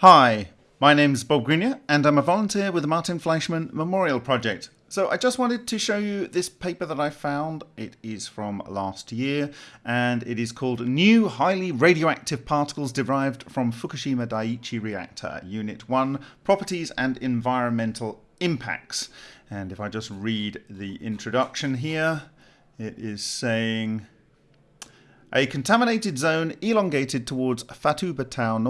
Hi, my name's Bob Greenyer and I'm a volunteer with the Martin Fleischmann Memorial Project. So I just wanted to show you this paper that I found. It is from last year and it is called New Highly Radioactive Particles Derived from Fukushima Daiichi Reactor, Unit 1, Properties and Environmental Impacts. And if I just read the introduction here, it is saying a contaminated zone elongated towards Futaba town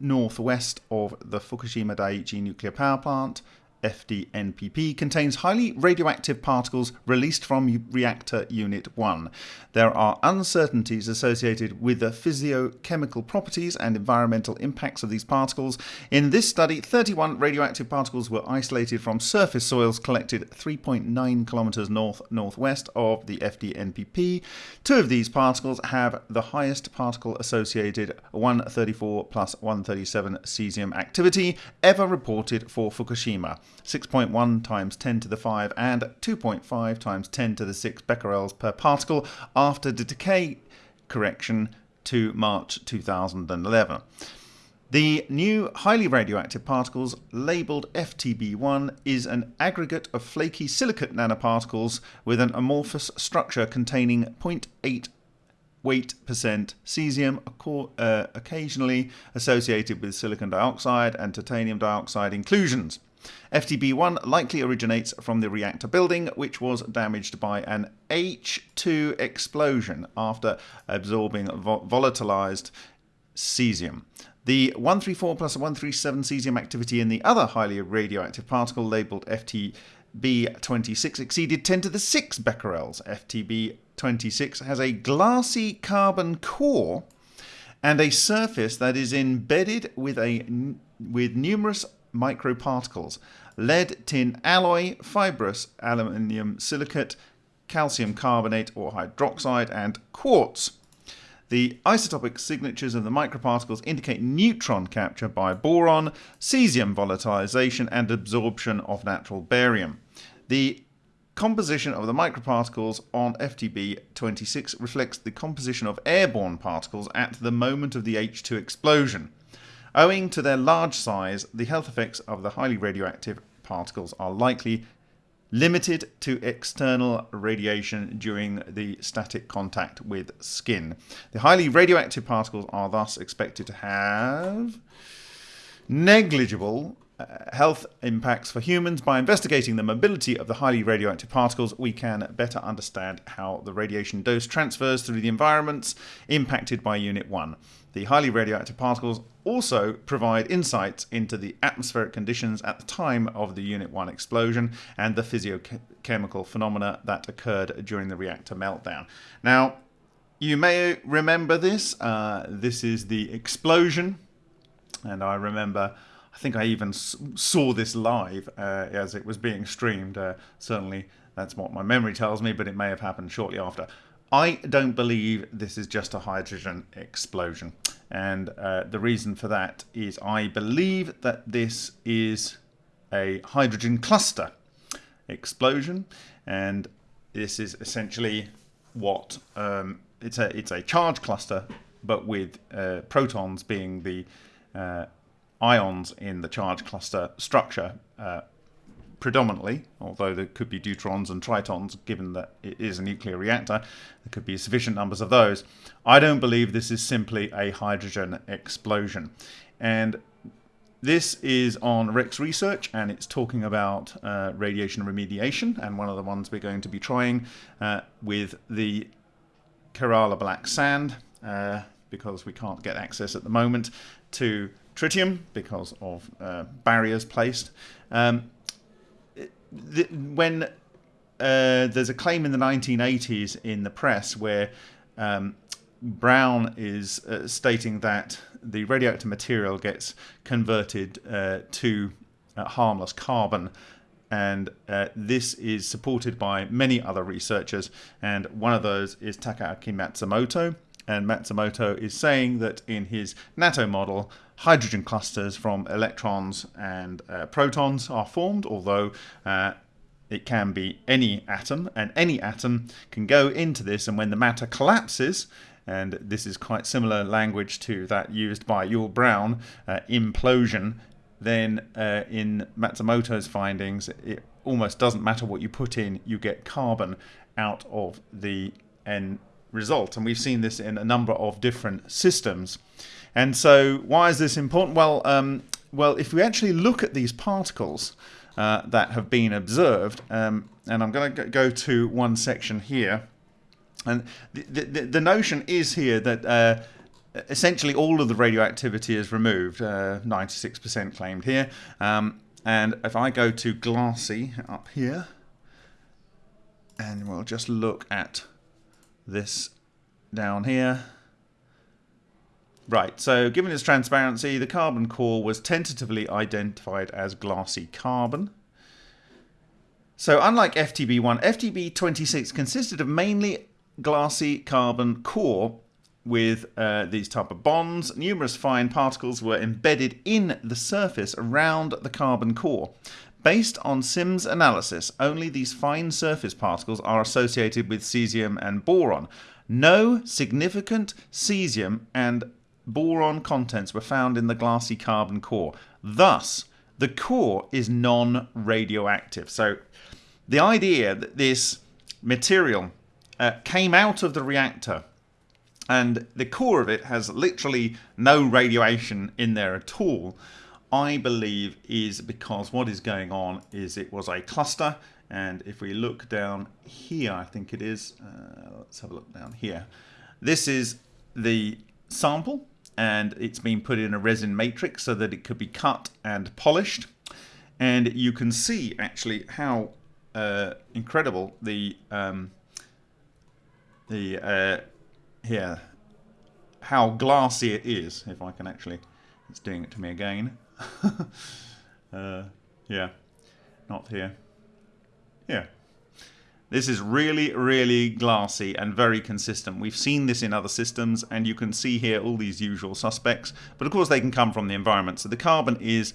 northwest of the Fukushima Daiichi nuclear power plant FDNPP contains highly radioactive particles released from reactor unit 1. There are uncertainties associated with the physiochemical properties and environmental impacts of these particles. In this study, 31 radioactive particles were isolated from surface soils collected 3.9 kilometers north northwest of the FDNPP. Two of these particles have the highest particle associated 134 plus 137 cesium activity ever reported for Fukushima. 6.1 times 10 to the 5 and 2.5 times 10 to the 6 becquerels per particle after the decay correction to March 2011. The new highly radioactive particles, labelled FTB1, is an aggregate of flaky silicate nanoparticles with an amorphous structure containing 0.8 weight percent cesium, uh, occasionally associated with silicon dioxide and titanium dioxide inclusions. FTB1 likely originates from the reactor building, which was damaged by an H2 explosion after absorbing vo volatilized cesium. The 134 plus 137 cesium activity in the other highly radioactive particle labeled FTB26 exceeded 10 to the 6 becquerels. FTB26 has a glassy carbon core and a surface that is embedded with a with numerous microparticles lead, tin alloy, fibrous aluminium silicate, calcium carbonate or hydroxide, and quartz. The isotopic signatures of the microparticles indicate neutron capture by boron, cesium volatilization, and absorption of natural barium. The composition of the microparticles on FTB26 reflects the composition of airborne particles at the moment of the H2 explosion. Owing to their large size, the health effects of the highly radioactive particles are likely limited to external radiation during the static contact with skin. The highly radioactive particles are thus expected to have negligible health impacts for humans. By investigating the mobility of the highly radioactive particles, we can better understand how the radiation dose transfers through the environments impacted by Unit 1. The highly radioactive particles also provide insights into the atmospheric conditions at the time of the Unit 1 explosion and the physiochemical phenomena that occurred during the reactor meltdown. Now, you may remember this. Uh, this is the explosion, and I remember I think I even saw this live uh, as it was being streamed. Uh, certainly, that's what my memory tells me, but it may have happened shortly after. I don't believe this is just a hydrogen explosion. And uh, the reason for that is I believe that this is a hydrogen cluster explosion. And this is essentially what um, it's a it's a charge cluster, but with uh, protons being the uh, ions in the charge cluster structure uh, predominantly, although there could be deuterons and tritons, given that it is a nuclear reactor, there could be sufficient numbers of those. I don't believe this is simply a hydrogen explosion. And this is on Rex Research and it's talking about uh, radiation remediation and one of the ones we're going to be trying uh, with the Kerala black sand uh, because we can't get access at the moment to tritium because of uh, barriers placed. Um, when uh, there's a claim in the 1980s in the press where um, Brown is uh, stating that the radioactive material gets converted uh, to uh, harmless carbon. And uh, this is supported by many other researchers. And one of those is Takaaki Matsumoto. And Matsumoto is saying that in his Nattoh model, hydrogen clusters from electrons and uh, protons are formed, although uh, it can be any atom, and any atom can go into this, and when the matter collapses, and this is quite similar language to that used by Yull Brown, uh, implosion, then uh, in Matsumoto's findings, it almost doesn't matter what you put in, you get carbon out of the end result. And we've seen this in a number of different systems. And so, why is this important? Well, um, well, if we actually look at these particles uh, that have been observed, um, and I'm going to go to one section here, and the, the, the notion is here that uh, essentially all of the radioactivity is removed, 96% uh, claimed here. Um, and if I go to glassy up here, and we'll just look at this down here. Right, so given its transparency, the carbon core was tentatively identified as glassy carbon. So unlike FTB1, FTB26 consisted of mainly glassy carbon core with uh, these type of bonds. Numerous fine particles were embedded in the surface around the carbon core. Based on SIMS analysis, only these fine surface particles are associated with cesium and boron. No significant cesium and boron contents were found in the glassy carbon core. Thus, the core is non-radioactive. So the idea that this material uh, came out of the reactor and the core of it has literally no radiation in there at all, I believe is because what is going on is it was a cluster and if we look down here I think it is uh, let's have a look down here this is the sample and it's been put in a resin matrix so that it could be cut and polished. And you can see actually how uh, incredible the um, the uh, here how glassy it is if I can actually it's doing it to me again. Uh, yeah not here. Yeah this is really really glassy and very consistent. We've seen this in other systems and you can see here all these usual suspects. But of course they can come from the environment. So the carbon is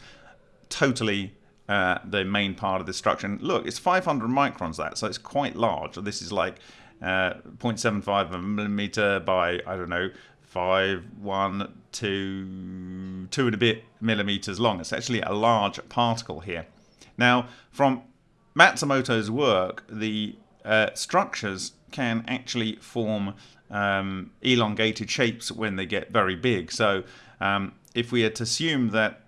totally uh, the main part of the structure. And look it's 500 microns that so it's quite large. This is like uh, 0.75 millimeter by I don't know five, one, two, two and a bit millimeters long. It's actually a large particle here. Now, from Matsumoto's work, the uh, structures can actually form um, elongated shapes when they get very big. So um, if we are to assume that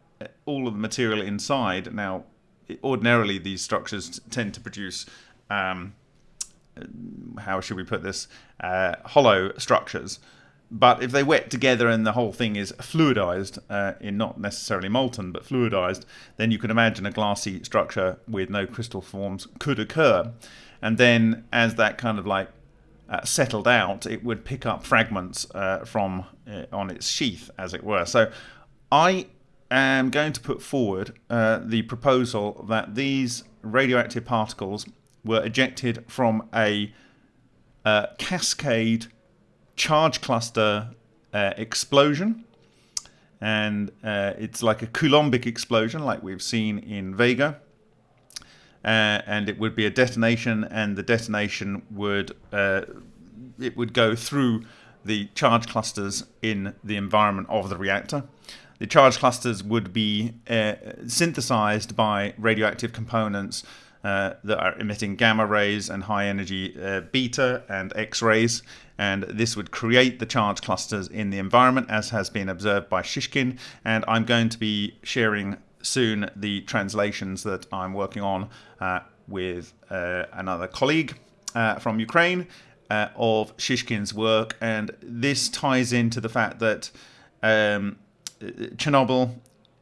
all of the material inside, now ordinarily these structures tend to produce um, how should we put this uh, hollow structures but if they wet together and the whole thing is fluidized, uh, in not necessarily molten, but fluidized, then you can imagine a glassy structure with no crystal forms could occur. And then as that kind of like uh, settled out, it would pick up fragments uh, from uh, on its sheath, as it were. So I am going to put forward uh, the proposal that these radioactive particles were ejected from a uh, cascade charge cluster uh, explosion. And uh, it's like a Coulombic explosion, like we've seen in Vega. Uh, and it would be a detonation, and the detonation would uh, it would go through the charge clusters in the environment of the reactor. The charge clusters would be uh, synthesized by radioactive components uh, that are emitting gamma rays and high energy uh, beta and X rays. And this would create the charge clusters in the environment, as has been observed by Shishkin. And I'm going to be sharing soon the translations that I'm working on uh, with uh, another colleague uh, from Ukraine of Shishkin's work. And this ties into the fact that um, Chernobyl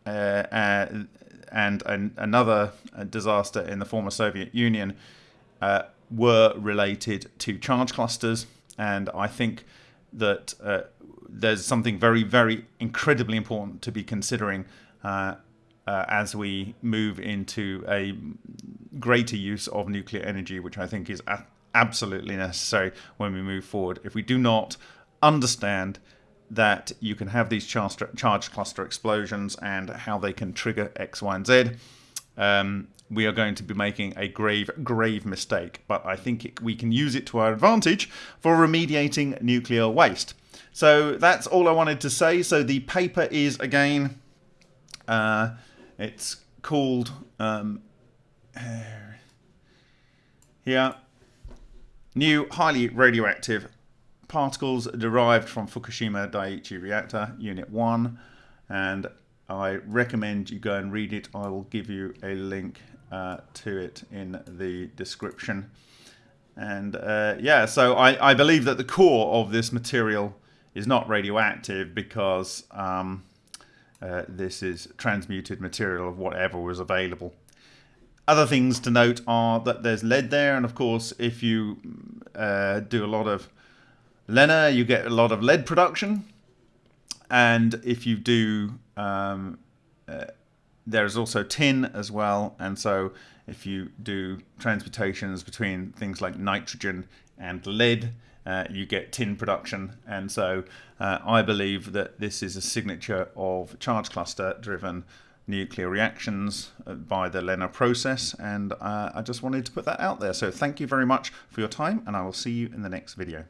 uh, and an, another uh, disaster in the former Soviet Union uh, were related to charge clusters. And I think that uh, there's something very, very incredibly important to be considering uh, uh, as we move into a greater use of nuclear energy, which I think is absolutely necessary when we move forward. If we do not understand that you can have these charge, cluster explosions and how they can trigger X, Y, and Z. Um, we are going to be making a grave, grave mistake, but I think it, we can use it to our advantage for remediating nuclear waste. So that's all I wanted to say. So the paper is again, uh, it's called um, here, new highly radioactive particles derived from Fukushima Daiichi reactor unit 1 and I recommend you go and read it. I will give you a link uh, to it in the description. And uh, yeah, so I, I, believe that the core of this material is not radioactive because um, uh, this is transmuted material of whatever was available. Other things to note are that there's lead there, and of course, if you uh, do a lot of LENR, you get a lot of lead production. And if you do, um, uh, there's also tin as well. And so if you do transmutations between things like nitrogen and lead, uh, you get tin production. And so uh, I believe that this is a signature of charge cluster driven nuclear reactions uh, by the LENR process. And uh, I just wanted to put that out there. So thank you very much for your time and I will see you in the next video.